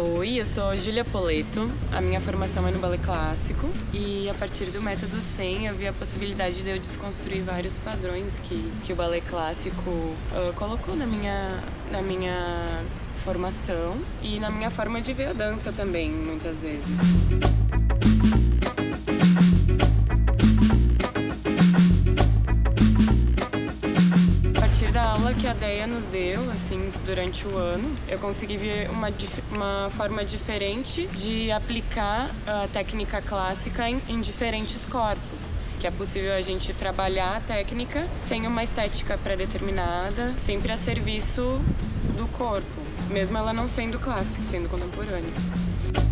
Oi, eu sou Júlia Poleto. A minha formação é no ballet clássico e a partir do método 100 eu vi a possibilidade de eu desconstruir vários padrões que, que o ballet clássico uh, colocou na minha, na minha formação e na minha forma de ver a dança também, muitas vezes. Aula que a Deia nos deu, assim, durante o ano, eu consegui ver uma, uma forma diferente de aplicar a técnica clássica em, em diferentes corpos que é possível a gente trabalhar a técnica sem uma estética pré-determinada, sempre a serviço do corpo, mesmo ela não sendo clássica, sendo contemporânea.